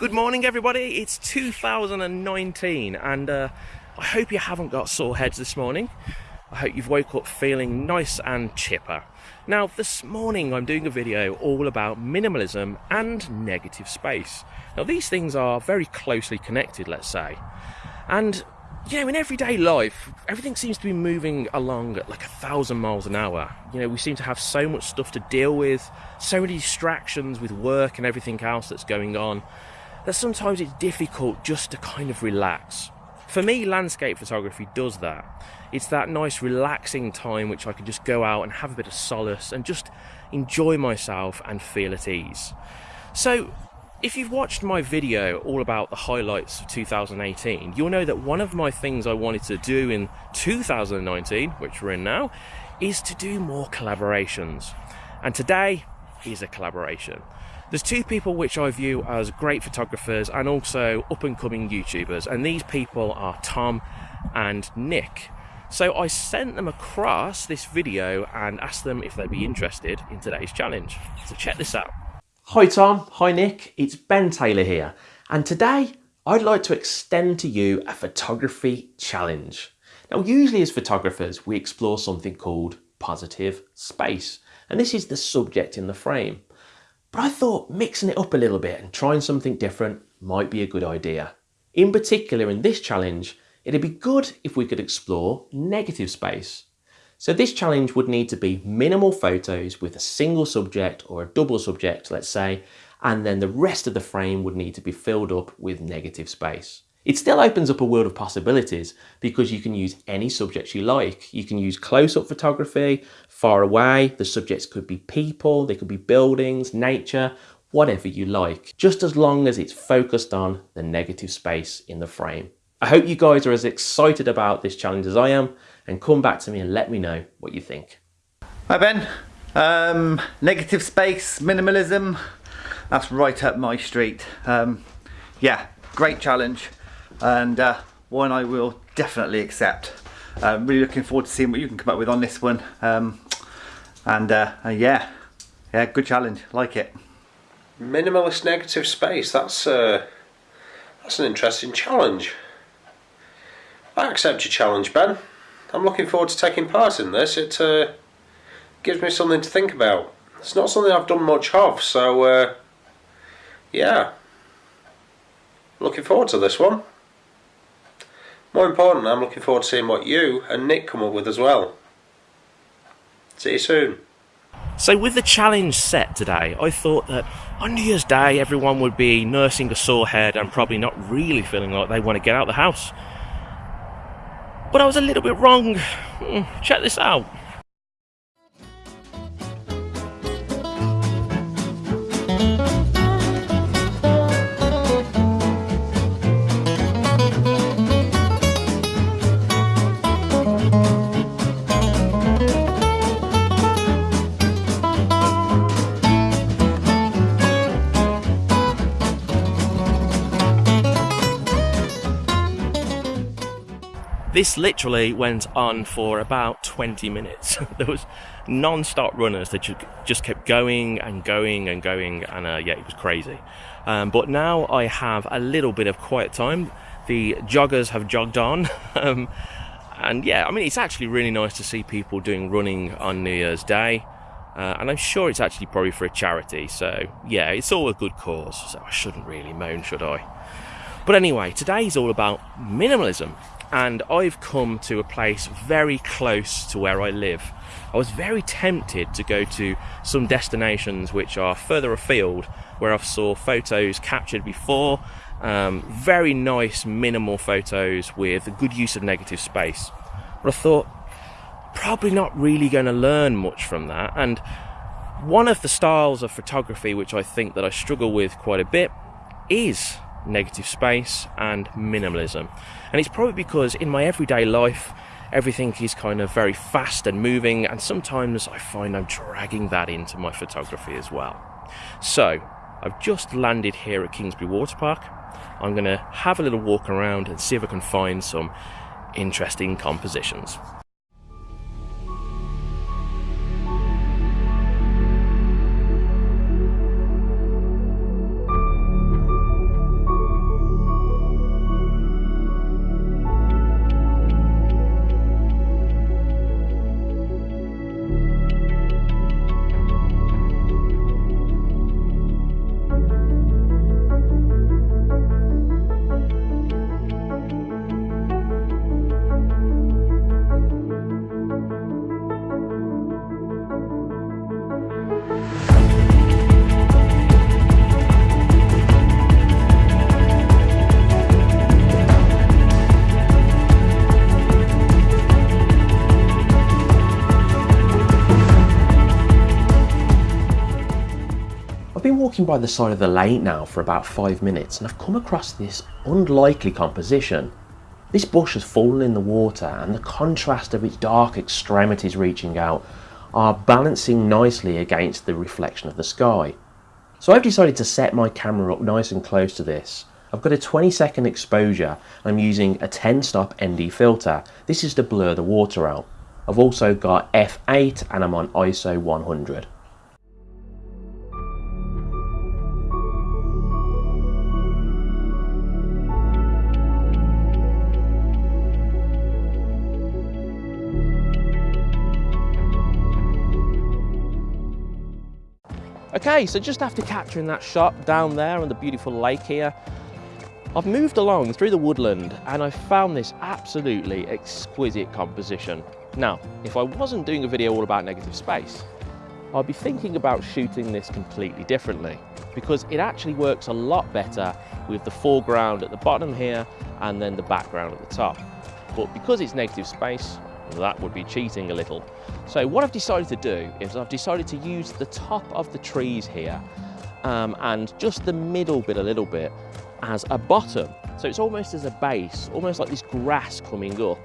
Good morning, everybody. It's 2019, and uh, I hope you haven't got sore heads this morning. I hope you've woke up feeling nice and chipper. Now, this morning I'm doing a video all about minimalism and negative space. Now, these things are very closely connected, let's say. And, you know, in everyday life, everything seems to be moving along at like a thousand miles an hour. You know, we seem to have so much stuff to deal with, so many distractions with work and everything else that's going on that sometimes it's difficult just to kind of relax. For me, landscape photography does that. It's that nice relaxing time which I can just go out and have a bit of solace and just enjoy myself and feel at ease. So, if you've watched my video all about the highlights of 2018, you'll know that one of my things I wanted to do in 2019, which we're in now, is to do more collaborations. And today is a collaboration. There's two people which I view as great photographers and also up and coming YouTubers, and these people are Tom and Nick. So I sent them across this video and asked them if they'd be interested in today's challenge. So check this out. Hi Tom, hi Nick, it's Ben Taylor here, and today I'd like to extend to you a photography challenge. Now usually as photographers we explore something called positive space, and this is the subject in the frame. But I thought mixing it up a little bit and trying something different might be a good idea. In particular in this challenge, it'd be good if we could explore negative space. So this challenge would need to be minimal photos with a single subject or a double subject, let's say, and then the rest of the frame would need to be filled up with negative space. It still opens up a world of possibilities because you can use any subjects you like. You can use close-up photography, far away, the subjects could be people, they could be buildings, nature, whatever you like, just as long as it's focused on the negative space in the frame. I hope you guys are as excited about this challenge as I am and come back to me and let me know what you think. Hi Ben, um, negative space, minimalism, that's right up my street. Um, yeah, great challenge and uh, one I will definitely accept. Uh, really looking forward to seeing what you can come up with on this one. Um, and uh, yeah, yeah, good challenge, like it. Minimalist negative space, that's, uh, that's an interesting challenge. I accept your challenge, Ben. I'm looking forward to taking part in this. It uh, gives me something to think about. It's not something I've done much of, so uh, yeah. Looking forward to this one. More importantly, I'm looking forward to seeing what you and Nick come up with as well. See you soon. So with the challenge set today, I thought that on New Year's Day everyone would be nursing a sore head and probably not really feeling like they want to get out of the house. But I was a little bit wrong. Hmm, check this out. This literally went on for about 20 minutes. there was non-stop runners that just kept going and going and going, and uh, yeah, it was crazy. Um, but now I have a little bit of quiet time. The joggers have jogged on. um, and yeah, I mean, it's actually really nice to see people doing running on New Year's Day. Uh, and I'm sure it's actually probably for a charity. So yeah, it's all a good cause. So I shouldn't really moan, should I? But anyway, today is all about minimalism and I've come to a place very close to where I live. I was very tempted to go to some destinations which are further afield where I've saw photos captured before, um, very nice minimal photos with a good use of negative space. But I thought, probably not really going to learn much from that. And one of the styles of photography which I think that I struggle with quite a bit is negative space and minimalism. And it's probably because in my everyday life, everything is kind of very fast and moving, and sometimes I find I'm dragging that into my photography as well. So, I've just landed here at Kingsbury Water Park. I'm going to have a little walk around and see if I can find some interesting compositions. Walking by the side of the lake now for about five minutes and I've come across this unlikely composition. This bush has fallen in the water and the contrast of its dark extremities reaching out are balancing nicely against the reflection of the sky. So I've decided to set my camera up nice and close to this. I've got a 20 second exposure I'm using a 10 stop ND filter. This is to blur the water out. I've also got f8 and I'm on ISO 100. Okay, so just after capturing that shot down there on the beautiful lake here, I've moved along through the woodland and I found this absolutely exquisite composition. Now, if I wasn't doing a video all about negative space, I'd be thinking about shooting this completely differently because it actually works a lot better with the foreground at the bottom here and then the background at the top. But because it's negative space, that would be cheating a little. So what I've decided to do is I've decided to use the top of the trees here um, and just the middle bit a little bit as a bottom. So it's almost as a base, almost like this grass coming up.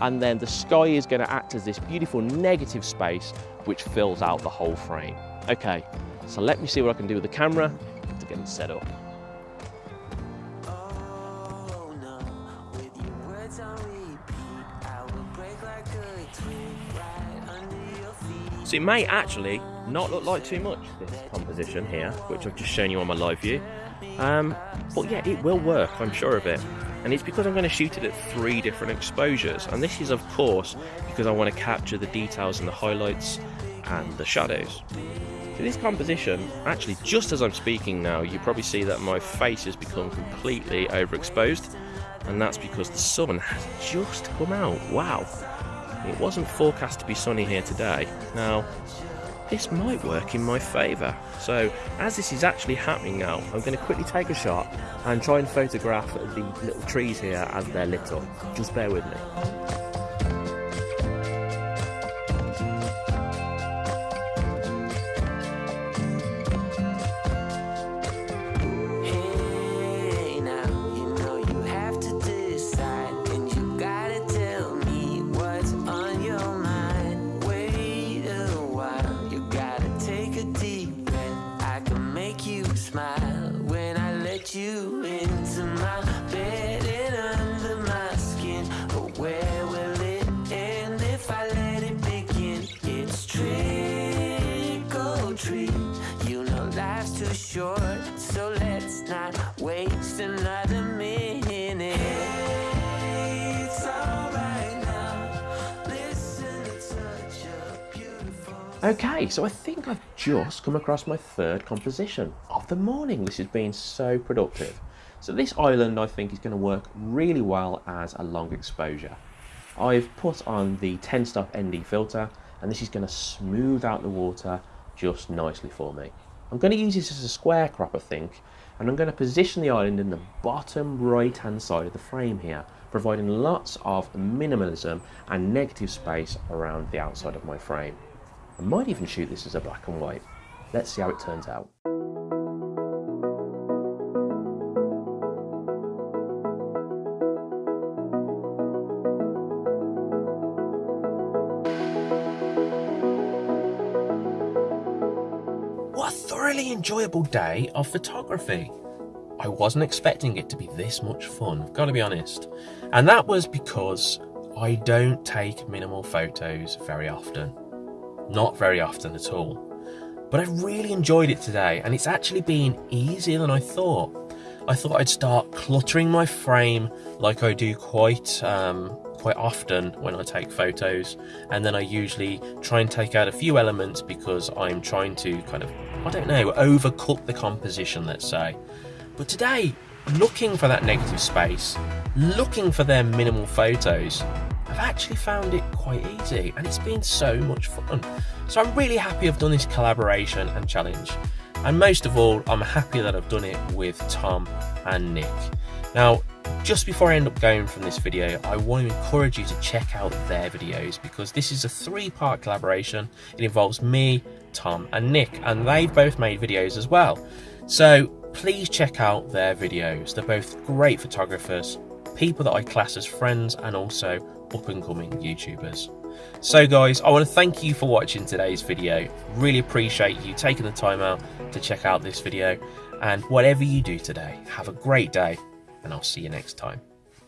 And then the sky is going to act as this beautiful negative space which fills out the whole frame. Okay, so let me see what I can do with the camera to get it set up. So it may actually not look like too much, this composition here, which I've just shown you on my live view. Um, but yeah, it will work, I'm sure of it. And it's because I'm going to shoot it at three different exposures. And this is, of course, because I want to capture the details and the highlights and the shadows. So this composition, actually, just as I'm speaking now, you probably see that my face has become completely overexposed. And that's because the sun has just come out. Wow. It wasn't forecast to be sunny here today. Now, this might work in my favour. So, as this is actually happening now, I'm going to quickly take a shot and try and photograph the little trees here as they're lit up. Just bear with me. Okay, so I think I've just come across my third composition of the morning. This has been so productive. So this island I think is going to work really well as a long exposure. I've put on the 10 stop ND filter and this is going to smooth out the water just nicely for me. I'm going to use this as a square crop I think and I'm going to position the island in the bottom right hand side of the frame here providing lots of minimalism and negative space around the outside of my frame. I might even shoot this as a black and white. Let's see how it turns out. What a thoroughly enjoyable day of photography. I wasn't expecting it to be this much fun, I've got to be honest. And that was because I don't take minimal photos very often. Not very often at all. But I really enjoyed it today and it's actually been easier than I thought. I thought I'd start cluttering my frame like I do quite um, quite often when I take photos and then I usually try and take out a few elements because I'm trying to kind of, I don't know, overcook the composition let's say. But today, looking for that negative space, looking for their minimal photos, I've actually found it quite easy and it's been so much fun. So I'm really happy I've done this collaboration and challenge. And most of all, I'm happy that I've done it with Tom and Nick. Now, just before I end up going from this video, I want to encourage you to check out their videos because this is a three-part collaboration. It involves me, Tom and Nick, and they've both made videos as well. So please check out their videos. They're both great photographers, people that I class as friends, and also up and coming YouTubers. So guys, I want to thank you for watching today's video. Really appreciate you taking the time out to check out this video. And whatever you do today, have a great day and I'll see you next time.